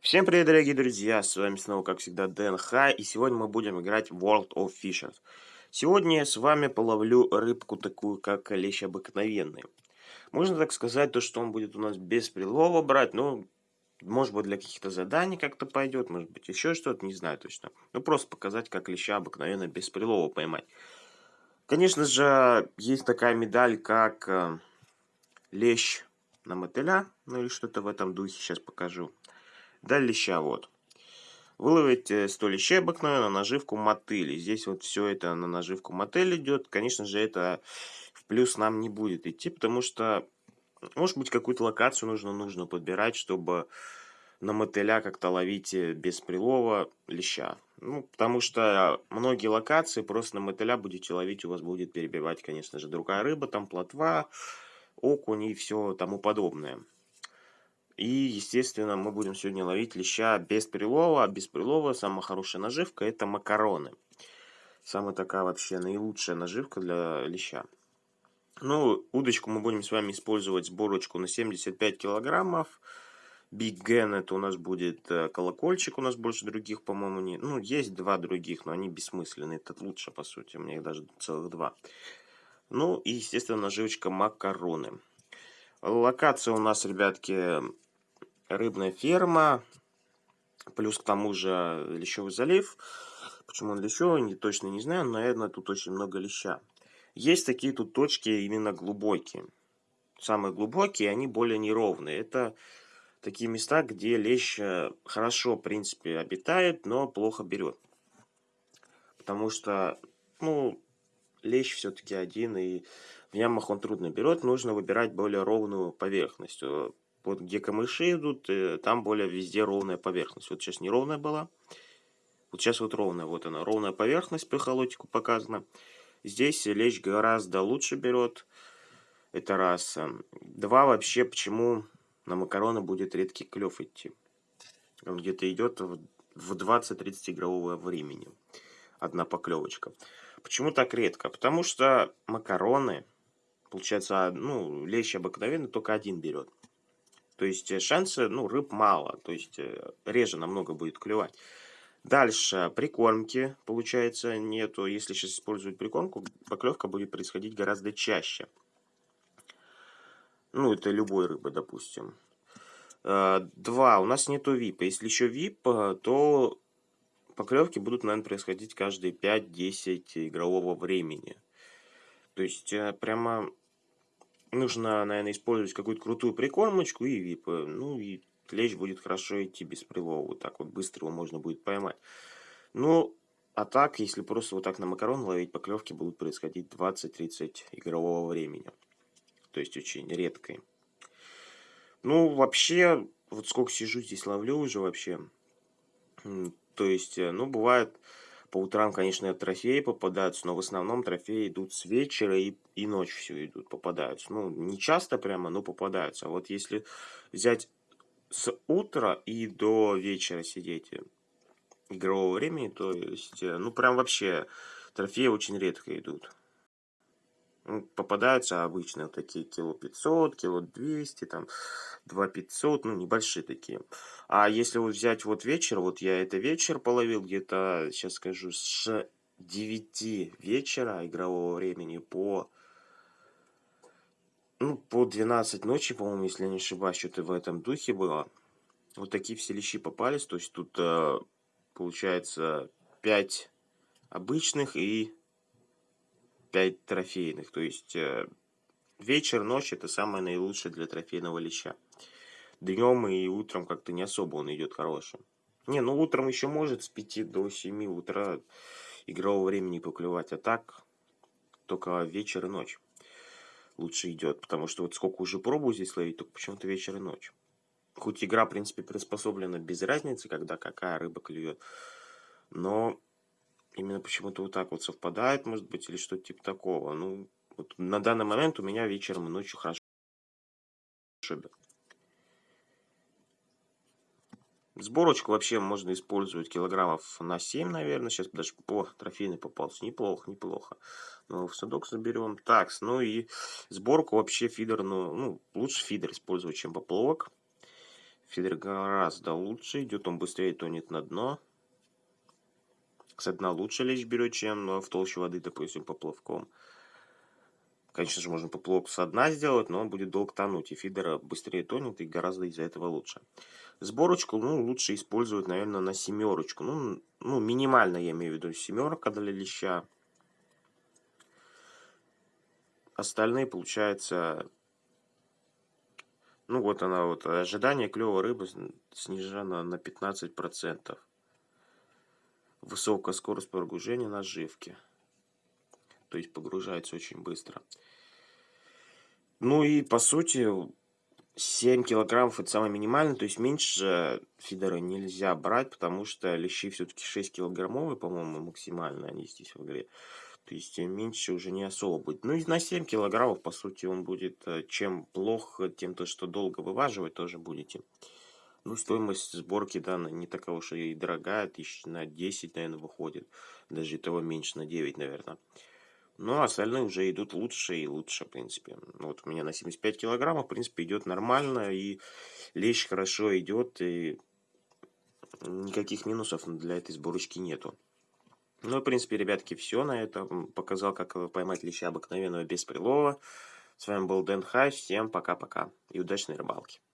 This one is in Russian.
Всем привет, дорогие друзья, с вами снова, как всегда, Дэн Хай, и сегодня мы будем играть World of Fishers. Сегодня я с вами половлю рыбку такую, как лещ обыкновенный. Можно так сказать, то, что он будет у нас без прилова брать, но, может быть, для каких-то заданий как-то пойдет, может быть, еще что-то, не знаю точно. Ну, просто показать, как леща обыкновенно без прилова поймать. Конечно же, есть такая медаль, как э, лещ на мотыля, ну или что-то в этом духе, сейчас покажу. Даль леща вот. Выловить 100 лещей обыкновенно на наживку мотыли. Здесь вот все это на наживку мотель идет. Конечно же, это в плюс нам не будет идти, потому что, может быть, какую-то локацию нужно, нужно подбирать, чтобы на мотыля как-то ловить э, без прилова леща. Ну, потому что многие локации просто на мотыля будете ловить, у вас будет перебивать, конечно же, другая рыба, там плотва, окунь и все тому подобное. И, естественно, мы будем сегодня ловить леща без прилова. А без прилова самая хорошая наживка – это макароны. Самая такая вообще наилучшая наживка для леща. Ну, удочку мы будем с вами использовать сборочку на 75 килограммов. Big Gen это у нас будет э, колокольчик, у нас больше других, по-моему, не... Ну, есть два других, но они бессмысленные. Этот лучше, по сути, у меня их даже целых два. Ну, и, естественно, наживочка макароны. Локация у нас, ребятки, рыбная ферма, плюс к тому же лещевый залив. Почему он лещевый, не, точно не знаю, но, наверное, тут очень много леща. Есть такие тут точки именно глубокие. Самые глубокие, они более неровные. Это такие места, где лещ э, хорошо, в принципе, обитает, но плохо берет. Потому что, ну, лещ все-таки один, и в ямах он трудно берет. Нужно выбирать более ровную поверхность. Вот где камыши идут, э, там более везде ровная поверхность. Вот сейчас неровная была. Вот сейчас вот ровная. Вот она, ровная поверхность по холотику показана. Здесь лечь гораздо лучше берет. Это раз. Два, вообще, почему на макароны будет редкий клев идти. Он где-то идет в 20-30 игрового времени. Одна поклевочка. Почему так редко? Потому что макароны, получается, ну, лещ обыкновенно только один берет. То есть э, шансы, ну, рыб мало, то есть э, реже намного будет клевать. Дальше, прикормки, получается, нету. Если сейчас использовать прикормку, поклевка будет происходить гораздо чаще. Ну, это любой рыбы, допустим. Э, два, у нас нету випа. Если еще вип, то поклевки будут, наверное, происходить каждые 5-10 игрового времени. То есть, прямо нужно, наверное, использовать какую-то крутую прикормочку и вип. Ну и лещ будет хорошо идти без прилова. Вот так вот быстро его можно будет поймать. Ну, а так, если просто вот так на макарон ловить, поклевки будут происходить 20-30 игрового времени. То есть очень редкой. Ну, вообще, вот сколько сижу здесь ловлю уже вообще. То есть, э, ну, бывает по утрам, конечно, трофеи попадаются, но в основном трофеи идут с вечера и, и ночью все идут, попадаются. Ну, не часто прямо, но попадаются. А вот если взять с утра и до вечера сидеть э, игрового времени, то есть, э, ну, прям вообще трофеи очень редко идут. Ну, попадаются обычно такие кило 500, кило 200, там 2 500, ну небольшие такие. А если вот взять вот вечер, вот я это вечер половил где-то, сейчас скажу, с 9 вечера игрового времени по ну, по 12 ночи, по-моему, если я не ошибаюсь, что-то в этом духе было. Вот такие все лещи попались. То есть тут э, получается 5 обычных и 5 трофейных. То есть э, вечер, ночь это самое наилучшее для трофейного леща. Днем и утром как-то не особо он идет хорошим. Не, ну утром еще может с 5 до 7 утра игрового времени поклевать. А так только вечер и ночь лучше идет. Потому что вот сколько уже пробую здесь ловить, только почему-то вечер и ночь. Хоть игра, в принципе, приспособлена без разницы, когда какая рыба клюет. Но именно почему-то вот так вот совпадает, может быть, или что-то типа такого. Ну, вот на данный момент у меня вечером и ночью хорошо. Сборочку вообще можно использовать килограммов на 7, наверное. Сейчас даже по трофейный попался. Неплохо, неплохо. Но в садок заберем. Так, ну и сборку вообще фидер, ну, ну лучше фидер использовать, чем поплавок. Фидер гораздо лучше, идет он быстрее, тонет на дно. С дна лучше лечь берет, чем в толще воды, допустим, поплавком. Конечно же, можно поплавок со дна сделать, но он будет долго тонуть, и фидер быстрее тонет, и гораздо из-за этого лучше. Сборочку, ну, лучше использовать, наверное, на семерочку. Ну, ну, минимально, я имею в виду, семерка для леща. Остальные, получается, ну, вот она, вот, ожидание клевой рыбы снижено на 15%. Высокая скорость погружения наживки. То есть погружается очень быстро. Ну и по сути 7 килограммов это самое минимальное, то есть меньше фидера нельзя брать, потому что лещи все-таки 6 килограммовые, по-моему, максимально они здесь в игре. То есть меньше уже не особо будет. Ну и на 7 килограммов, по сути, он будет, э, чем плохо, тем то, что долго вываживать тоже будете. Ну, стоимость сборки, да, не такая уж и дорогая, тысяч на 10, наверное, выходит. Даже и того меньше, на 9, наверное. Ну, а остальные уже идут лучше и лучше, в принципе. Вот у меня на 75 килограммов, в принципе, идет нормально, и лещ хорошо идет, и никаких минусов для этой сборочки нету. Ну, в принципе, ребятки, все на этом. Показал, как поймать леща обыкновенного без прилова. С вами был Дэн Хай. Всем пока-пока и удачной рыбалки.